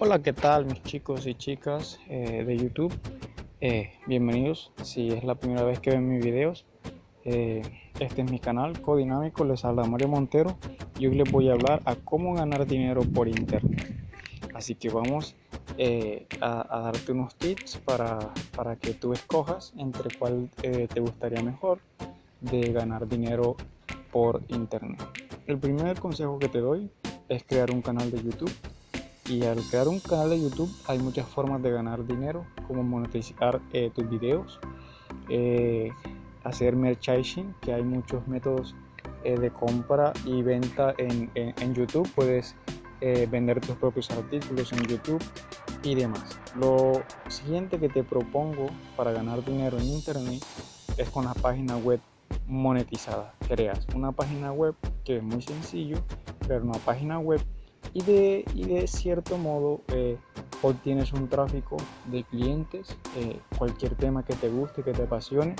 Hola, ¿qué tal mis chicos y chicas eh, de YouTube? Eh, bienvenidos, si es la primera vez que ven mis videos, eh, este es mi canal Codinámico, les habla Mario Montero y hoy les voy a hablar a cómo ganar dinero por internet. Así que vamos a, a, darte unos tips para, para, que tú escojas entre cuál te gustaría mejor de ganar dinero por internet. El primer consejo que te doy es crear un canal de YouTube y al crear un canal de YouTube hay muchas formas de ganar dinero, como monetizar eh, tus videos, eh, hacer merchandising, que hay muchos métodos eh, de compra y venta en, en, YouTube. Puedes vender tus propios artículos en YouTube y demás. Lo siguiente que te propongo para ganar dinero en Internet es con la página web monetizada. Creas una página web que es muy sencillo, crear una página web y de, y de cierto modo eh, obtienes un tráfico de clientes, eh, cualquier tema que te guste, que te apasione,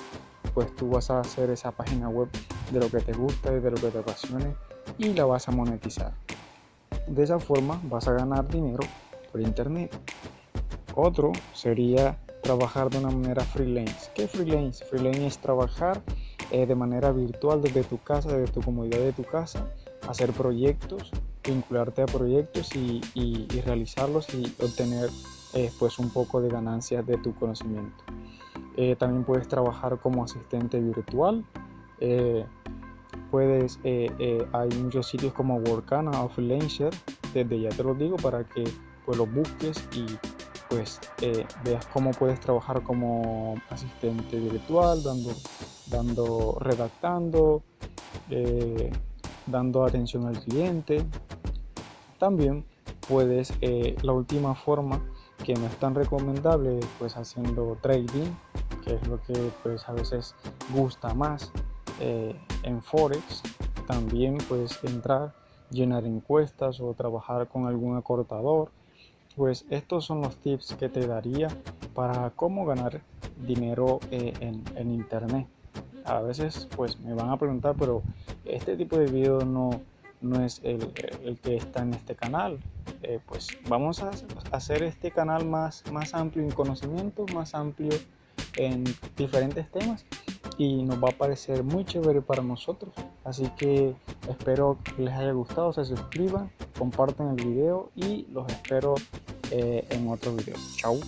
pues tú vas a hacer esa página web de lo que te gusta y de lo que te apasione y la vas a monetizar. De esa forma vas a ganar dinero por internet. Otro sería trabajar de una manera freelance. ¿Qué freelance? Freelance es trabajar eh, de manera virtual desde tu casa, desde tu comodidad de tu casa, hacer proyectos vincularte a proyectos y, realizarlos y obtener eh, pues un poco de ganancias de tu conocimiento. Eh, también puedes trabajar como asistente virtual. Eh, puedes, hay muchos sitios como Workana o Freelancer, desde ya te lo digo para que pues los busques y pues veas cómo puedes trabajar como asistente virtual, dando, dando redactando, dando atención al cliente, también puedes, eh, la última forma que no es tan recomendable, pues haciendo trading, que es lo que pues a veces gusta más eh, en Forex. También puedes entrar, llenar encuestas o trabajar con algún acortador. Pues estos son los tips que te daría para cómo ganar dinero eh, en, en internet. A veces pues me van a preguntar, pero este tipo de video no, no es el, que está en este canal. Eh, pues vamos a hacer este canal más, más amplio en conocimiento, más amplio en diferentes temas y nos va a parecer muy chévere para nosotros. Así que espero que les haya gustado, se suscriban, compartan el video y los espero eh, en otro video. Chao.